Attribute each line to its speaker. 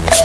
Speaker 1: it.